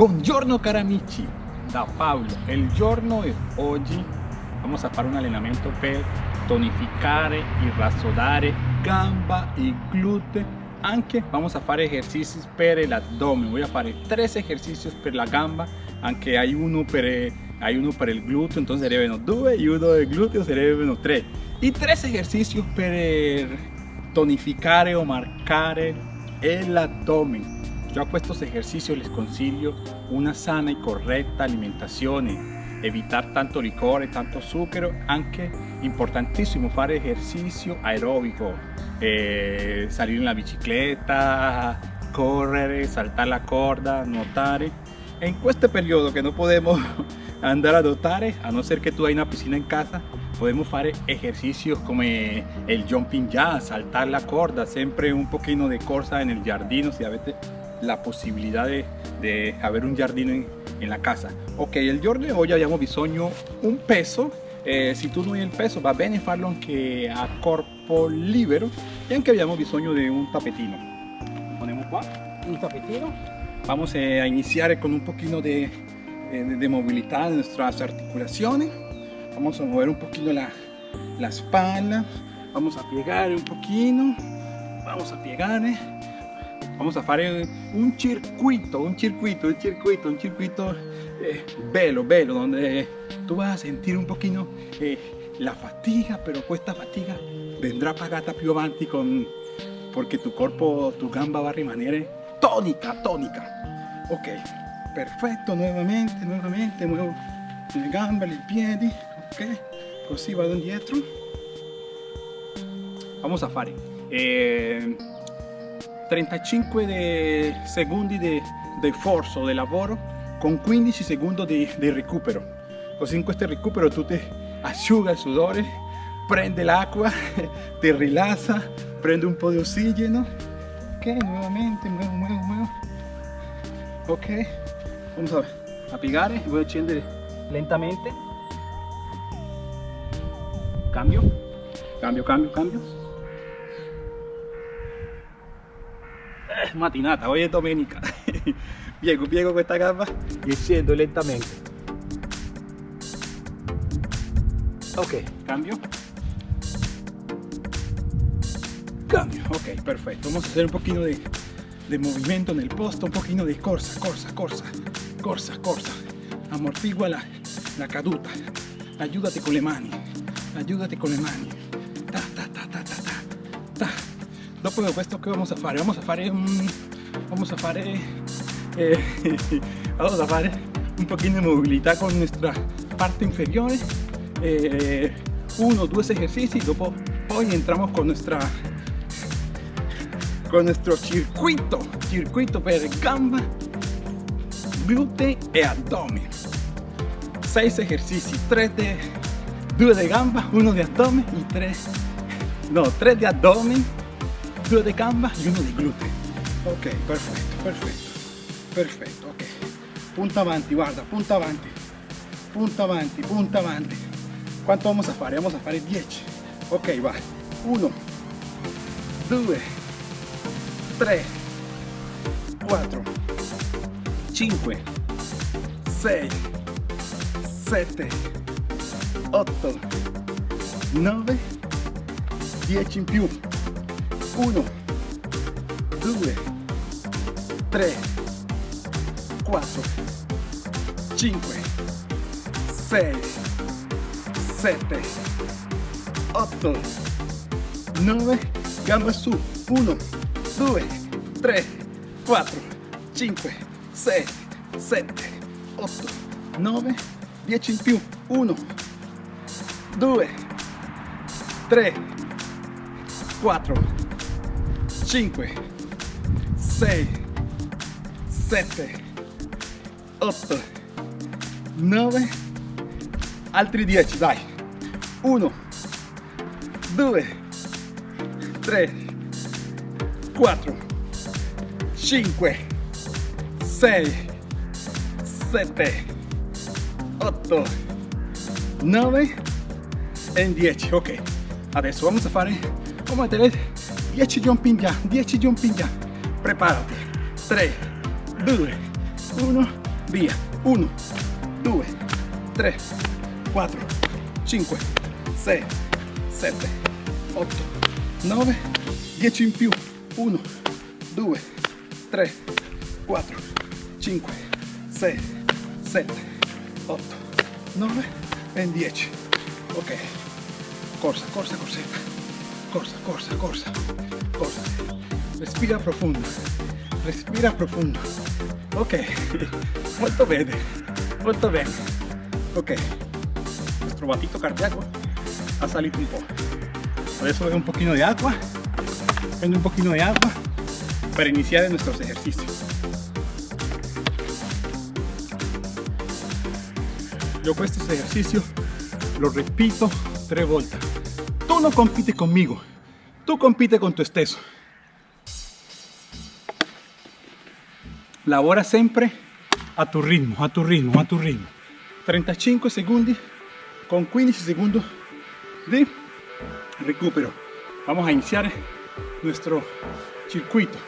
Buongiorno cari amici, da Paolo. Il giorno di oggi vamos a fare un allenamento per tonificare e rassodare gamba e glúteo. Anche vamos a fare esercizi per l'addome. Voy a fare tres ejercicios per la gamba, anche hay uno per, hay uno per il glúteo, entonces sarebbero due e uno del glúteo sarebbero tre. E tres ejercicios per tonificare o marcare l'addome. Yo a estos ejercicios les consiglio una sana y correcta alimentación, evitar tanto licor, tanto zucchero, anche importantissimo fare ejercicio aeróbico, eh, salir en la bicicleta, correr, saltar la corda, nuotare. En este periodo que no podemos andar a nuotare, a no ser que tú hay una piscina en casa, podemos fare ejercicios como el jumping jazz, saltar la corda, siempre un poquito de corsa en el jardín, si a veces la posibilidad de, de haber un jardín en, en, la casa. Ok, il giorno di oggi abbiamo bisogno un peso, eh, se tu non hai il peso va bene farlo anche a corpo libero e anche abbiamo bisogno di un tapetino. Ponemos qua un tapetino. Vamos a iniciar con un poquito de, de, de movilidad de nuestras articulaciones. Vamos a mover un poquito la, la espalda. Vamos a piegar un poquito. Vamos a piegar. Eh vamos a fare un circuito, un circuito, un circuito, un circuito eh, bello, bello, donde tú vas a sentir un poquito eh, la fatiga, pero esta fatiga vendrá pagata più avanti con, porque tu cuerpo, tu gamba va a rimanere tónica, tónica. Ok, perfecto, nuevamente, nuevamente, muevo le gambe, i piedi, ok, così vado indietro. Vamos a fare. Eh, 35 de secondi di, di forza, di lavoro con 15 secondi di, di recupero. Così in questo recupero tu ti asciuga il sudore, prende l'acqua, ti rilassa, prende un po' di ossigeno. Ok, nuovamente, muevo, muevo, muevo. Ok, vamos a, a piegare, voy a scendere lentamente. Cambio, cambio, cambio, cambio. Matinata, hoy es domenica. piego, piego questa gamba e scendo lentamente. Ok, cambio. Cambio, ok, perfecto. Vamos a hacer un poquito de, de movimiento en el posto, un poquito de corsa, corsa, corsa, corsa, corsa. Amortigua la, la caduta. Ayúdate con le mani. Ayúdate con le mani. Dopo questo che vamos a fare? Vamos a fare vamos a fare eh, vamos a fare un pochino de movilidad con nuestra parte inferiore eh, uno o dos ejercicios dopo poi entramos con nuestra con nuestro circuito circuito per gamba glúteo e abdomen seis ejercicios tres de due de gamba uno de abdomen y tres no tres de abdomen due de gamba? Y uno de glúteo ok perfetto perfetto. Perfetto ok. Punta avanti guarda punta avanti. Punta avanti punta avanti. Quanto vamos a fare? Vamos a fare 10 ok va. 1 2 3 4 5 6 7 8 9 10 in più 1 2 3 4 5 6 7 8 9 gamba su 1 2 3 4 5 6 7 8 9 10 in più 1 2 3 4 5 6 7 8 9 altri 10 dai. 1 2 3 4 5 6 7 8 9 e 10 ok adesso vamos a fare vamos a tener 10 jumping jump 10 jumping jump preparati. 3 2 1 via. 1 2 3 4 5 6 7 8 9 10 in più. 1 2 3 4 5 6 7 8 9 e 10 ok. Corsa corsa corsetta corsa corsa corsa corsa respira profundo respira profundo ok. Molto bene molto bene ok. Nuestro batito cardíaco ha salido un poco. Por eso un poquito de agua prendo un poquito de agua para iniciar nuestros ejercicios. Yo estos ejercicios lo repito tres vueltas no compites conmigo tú compite con tu esteso lavora sempre a tu ritmo, a tu ritmo, a tu ritmo. 35 segundos con 15 segundos de recupero. Vamos a iniciar nuestro circuito.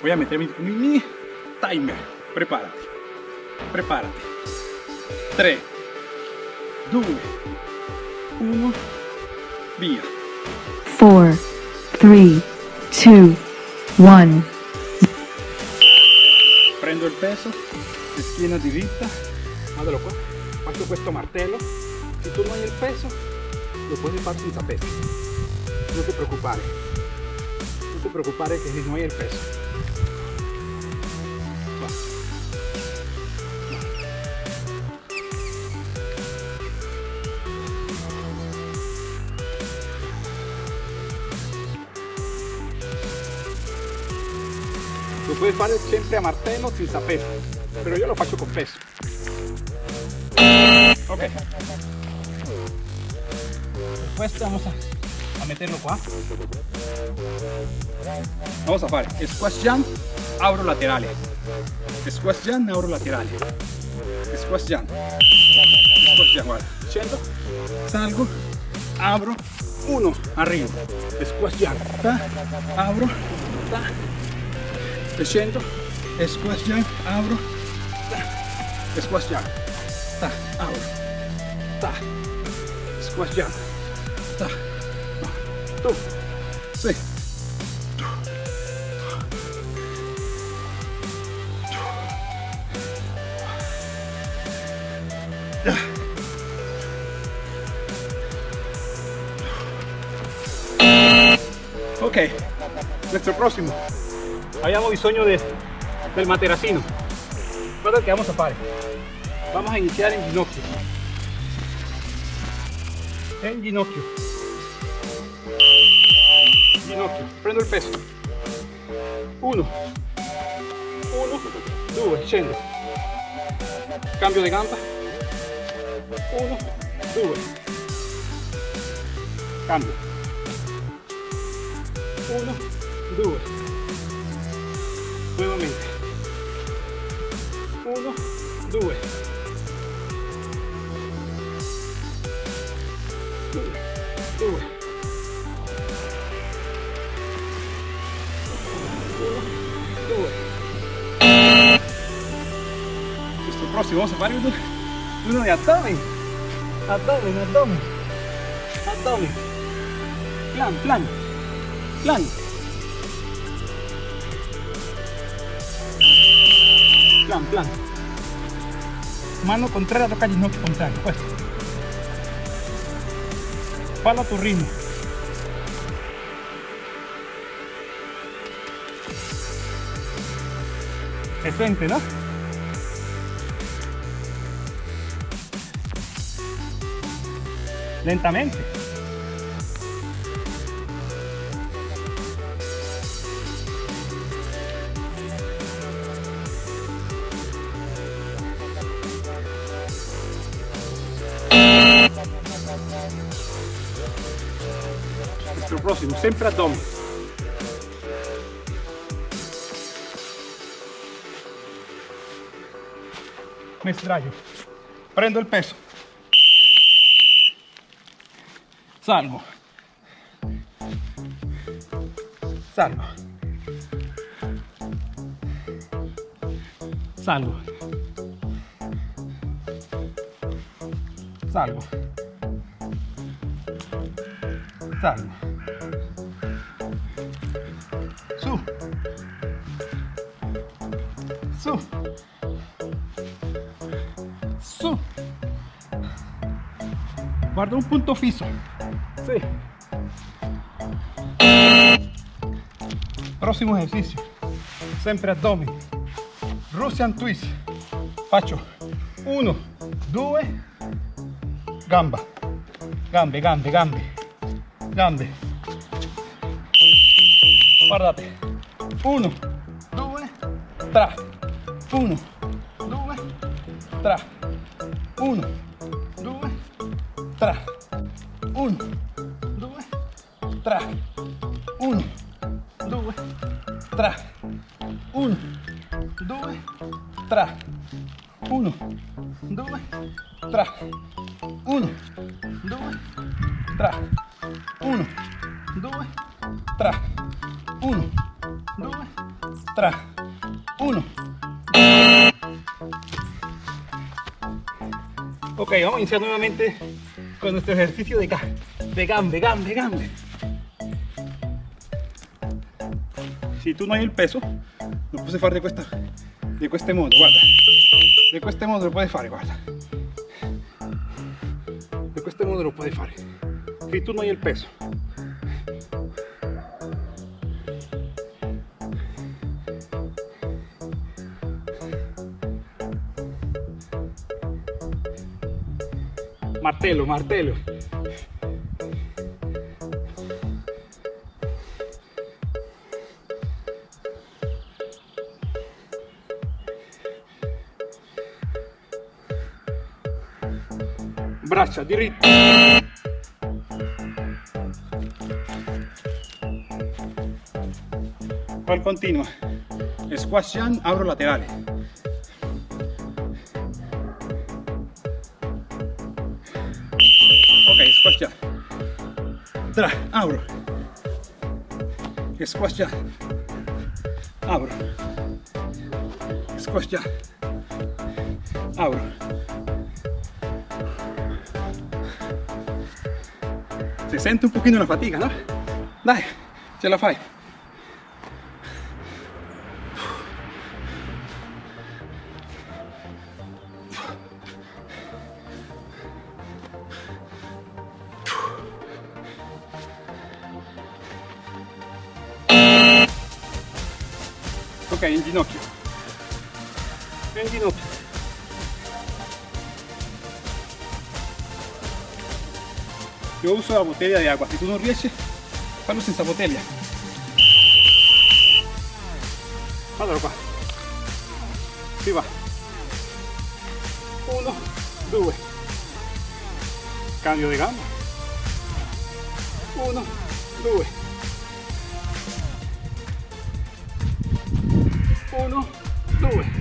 Voy a meter mi timer. Prepárate. Prepárate. 3, 2, 1, via. 4, 3, 2, 1. prendo il peso schiena diritta guardalo qua faccio questo martello se tu non hai il peso lo puoi fare senza peso non ti preoccupare non ti preoccupare che non hai il peso Lo puoi fare sempre a martello senza peso, però io lo faccio con peso. Ok. Questo vamos a, a meterlo qua. Vamos a fare squash jump, abro laterale. Squash jump, abro laterale. Squash jump. Squash jump, guarda. Scendo, salgo, apro, uno, arrivo. Squash jump, ta, apro, ta, scendo, squash jump, apro, ta, squash jump, ta, apro, ta, squash jump, ta, tu, sì, Ok, nuestro próximo. Abbiamo bisogno de, del materacino. Guarda che vamos a fare. Vamos a iniziare in ginocchio. En ginocchio. Ginocchio. Prendo il peso. Uno. Uno. Due. Scendo. Cambio di gamba. Uno. Due. Cambio. Uno. Due. 1 2 2 Questo prossimo vamos a fare uno, uno di abdomen abdomen abdomen abdomen plan plan plan plan, plan. Mano contraria toca ginocchio contrario, questo. Fallo a tu ritmo. Se siente, ¿no? Lentamente. Próximo, sempre abdomen. Me. Prendo il peso. Salgo. Salgo. Salgo. salgo, salgo, guardó un punto fijo. Sí. Próximo ejercicio. Sempre abdomen. Russian twist. Faccio. Uno, due, gamba. Gambe, gambe, gambe. Gambe. Guardate. Uno, due, tre. Uno, due, tre. Uno, tra, un, due, tra, un, due, tra, un, due, tra, uno, due, tra, uno, due, tra, uno, due, tra, uno, due, tra, uno. Ok, vamos a iniciar nuevamente con nuestro ejercicio de, de gambe, gambe, gambe. Si tú no hay el peso, lo puedes hacer de cuesta, de este modo, guarda. De este modo lo puedes hacer, guarda. De este modo lo puedes hacer. Si tú no hay el peso, Martelo, martelo. Braccia diritte. Pal continua. Squash abro laterales. Jump. Tra, abro. Squash jump. Abro. Squash jump. Abro. Se sente un pochino la fatica, ¿no? Dai, ce la fai. Yo uso la botella de agua. Si tú no riesci, fallo senza botella. Allora qua. Si va. Uno, due. Cambio di gamba. Uno, due. Uno, due.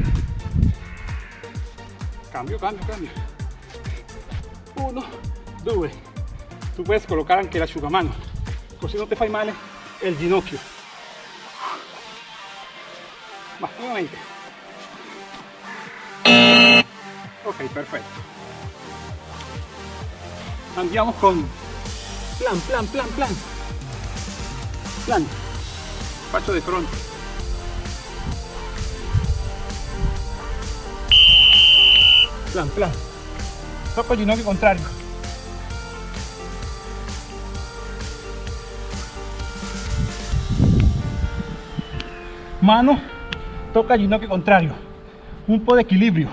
Cambio, cambio, cambio. Uno, due. Tu puedes colocar anche l'asciugamano, così non ti fai male il ginocchio. Va, nuovamente. Ok, perfetto. Andiamo con plan, plan, plan, plan. Plan. Faccio di fronte. Plan, plan. Il ginocchio contrario. Mano, toca el ginocchio contrario. Un po' de equilibrio.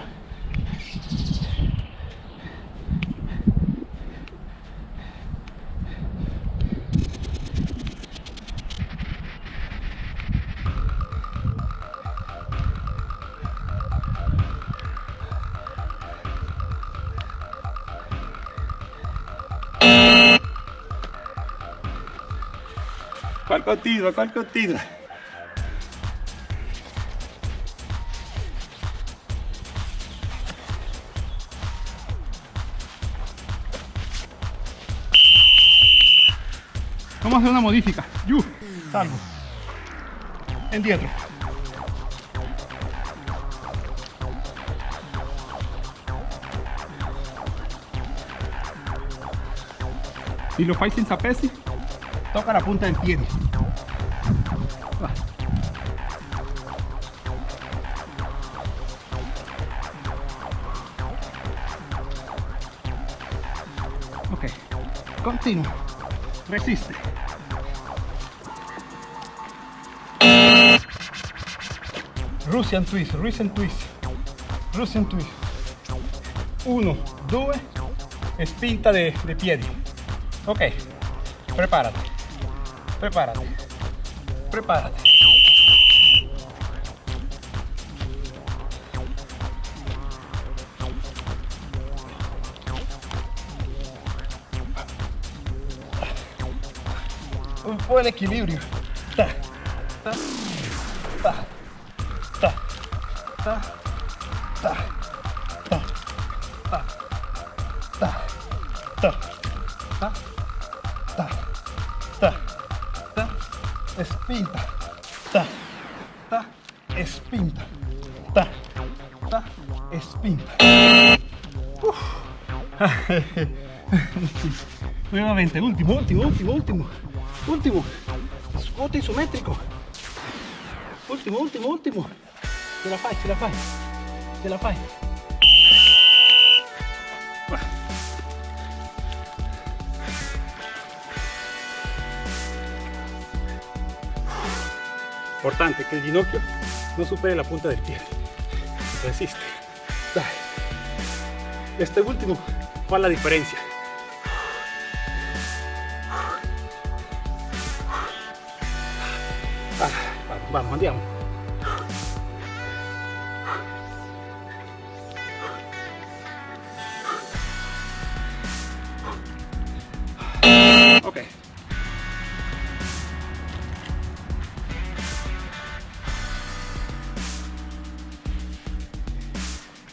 ¿Cuál continua? ¿Cuál continua? Vamos a hacer una modifica. Yu, salgo. Indietro. Si lo fai senza pesi, toca la punta del piede. Va. Ok, continua, resiste. Russian twist, Russian twist, Russian twist. Uno, due, e spinta de, de piedi. Ok, prepárate, prepárate, prepárate. Po' el equilibrio. Ta, ta, ta, ta, ta, ta, ta, ta, ta, ta, ta, ta, ta, ta, espinta, ta, ta, espinta, ta, ta, espinta. Nuevamente, último, último, último, último, último. Squat isométrico. Último, último, último. Ce la fai, ce la fai, ce la fai. Importante que el ginocchio no supere la punta del pie. Resiste. Dai. Este último fa la diferencia. Vale, vale, vamos, andiamo. Ok.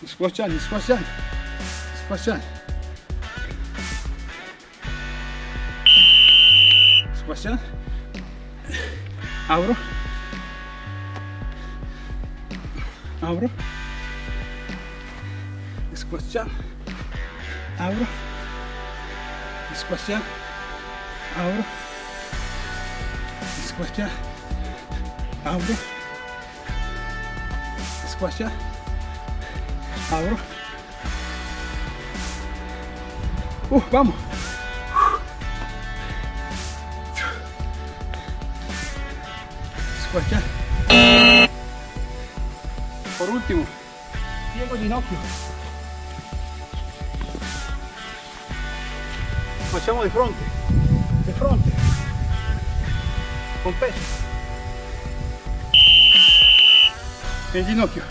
Squasciani, squasciani, squasciani. abro, abro, squat jump, abro, squat jump, abro, squat jump, abro, squat jump, abro. Uh, vamos. Squasciare. Por último, piego ginocchio. Facciamo di fronte, di fronte, con peso. E ginocchio.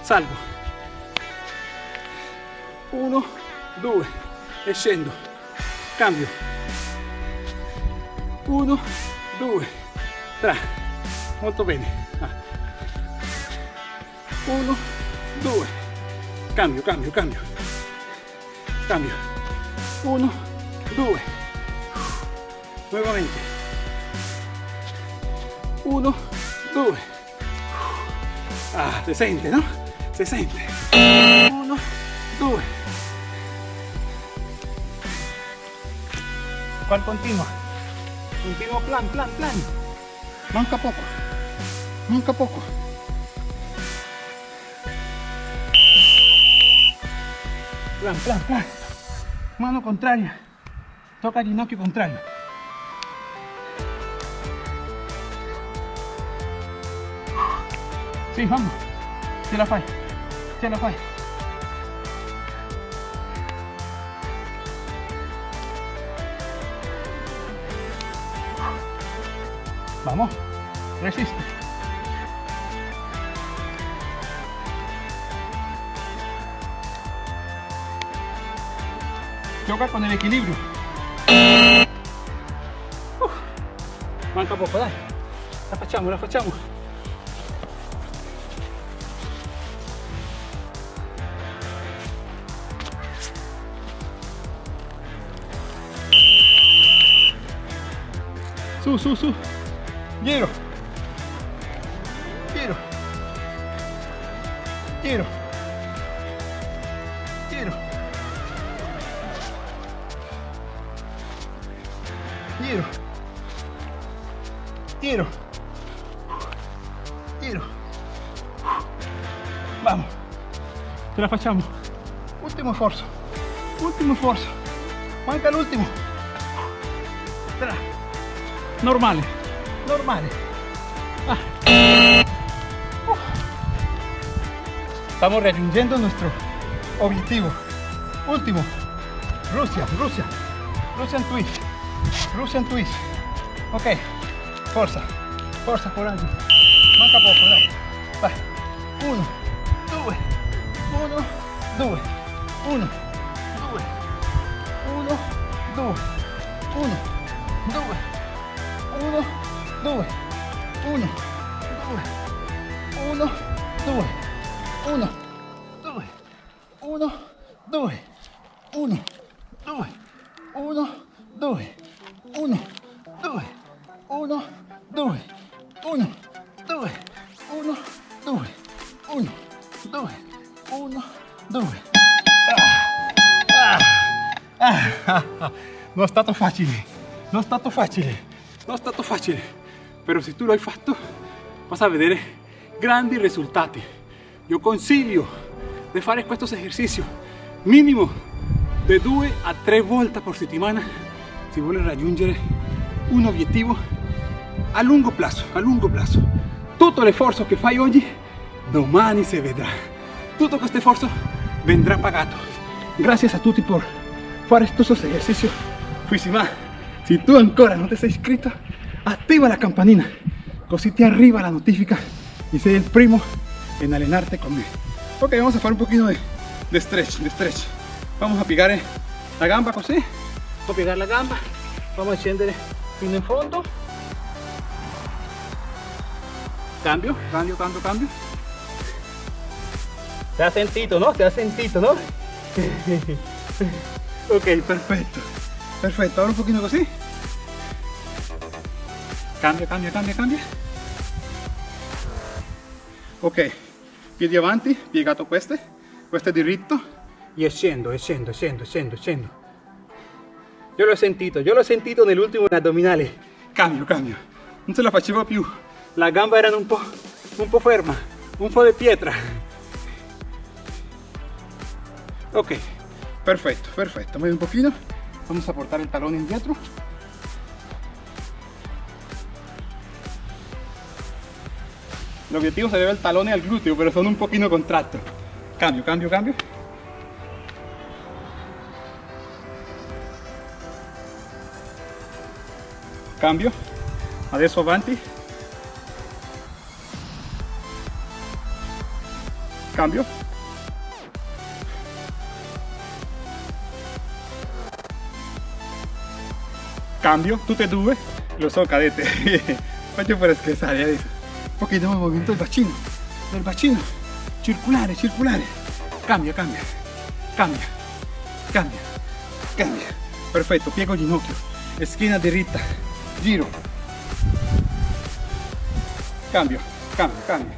Salgo. Uno, due, e scendo. Cambio. Uno, tre, molto bene, ah. uno, due, cambio, cambio, cambio, cambio, uno, due, nuovamente, uno, due, ah, si sente, no? Si sente, uno, due, ¿cuál continua? Continuo plan, plan, plan. Manca poco. Manca poco. Plan, plan, plan. Mano contraria. Toca ginocchio contrario. Sí, vamos. Ce la fai. Ce la fai. Vamos. Resiste. Gioca con el equilibrio. Uf. Manca poco, dai. La facciamo, la facciamo. Su, su, su. Giro, giro, giro. Vamos, Ce la facciamo. ultimo sforzo, ultimo sforzo. Manca l'ultimo. Tra, Normale. normale. Estamos raggiungendo nuestro objetivo. Último. Rusia, Rusia. Russian twist. Russian twist. Ok. Forza. Forza, coraggio. Manca poco, dai. Vai. Uno, due. Uno, due. Uno, due. Uno, due. Uno, due. Uno, due. Uno, due. Uno, due. Uno, due. Uno, due. Stato facile, non è stato facile, non è stato facile, però se tu lo hai fatto vas a vedere grandi risultati. Io consiglio di fare questo esercizio minimo di due a tre volte per settimana se vuole raggiungere un obiettivo a lungo plazo, a lungo plazo. Tutto l'esforzo che fai oggi, domani si vedrà. Tutto questo sforzo vendrà pagato. Gracias a tutti por fare estos ejercicios. Fuisima, si tú ancora no te sei iscritto, attiva la campanina, così ti arriva la notifica y sei el primo en allenarte con me. Ok, vamos a fare un poquito de, de stretch, de stretch. Vamos a piegare la gamba così. Vamos a piegare la gamba, vamos a scendere fino in fondo. Cambio, cambio, cambio, cambio. Te has sentito, ¿no? Te has sentito, ¿no? ok, perfetto. Perfetto, ahora un pochino così. Cambia, cambia, cambia, cambia. Ok, piedi avanti, piegato queste, questo è diritto. E scendo, e scendo, scendo, scendo, scendo. Io l'ho sentito, io l'ho sentito nell'ultimo addominale. Cambio, cambio. Non ce la facevo più. La gamba era un po', un po' ferma, un po' di pietra. Ok, perfecto, perfecto. Mueve un poquito. Vamos a portar el talón indietro. El objetivo se debe al talón y al glúteo, pero son un poquito contractos. Cambio, cambio, cambio. Cambio. Adesso avanti. Cambio. Cambio, tú te tuve, lo soy cadete. Macho, pero es que sale de eso. Ok, tengo el movimiento del bachino, del bachino. Circulares, circulares. Cambia, cambia, cambia, cambia, cambia. Perfecto, pie con ginocchio, esquina derecha, giro. Cambio, cambio, cambio.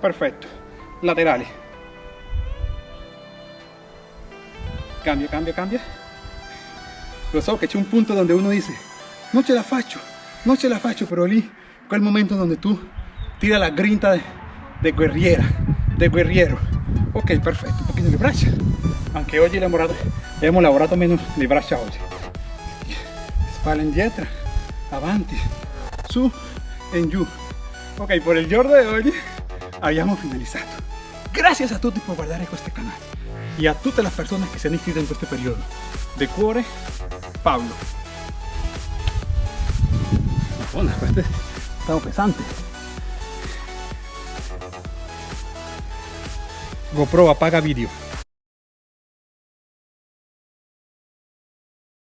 Perfecto, laterales. Cambia, cambia, cambia. Lo so che c'è un punto donde uno dice, non ce la faccio, non ce la faccio, però lì, quel momento donde tu tira la grinta de, de guerriera, de guerriero. Ok, perfetto, un pochino le braccia. Anche oggi lavorato, abbiamo lavorato meno le braccia oggi. Spalle indietro, avanti, su e giù. Ok, por il giorno di oggi abbiamo finalizzato. Gracias a tutti por guardare questo canale y a todas las personas que se han inscrito en este periodo. De cuore, Pablo. Madonna, questo è stato pesante. GoPro apaga video.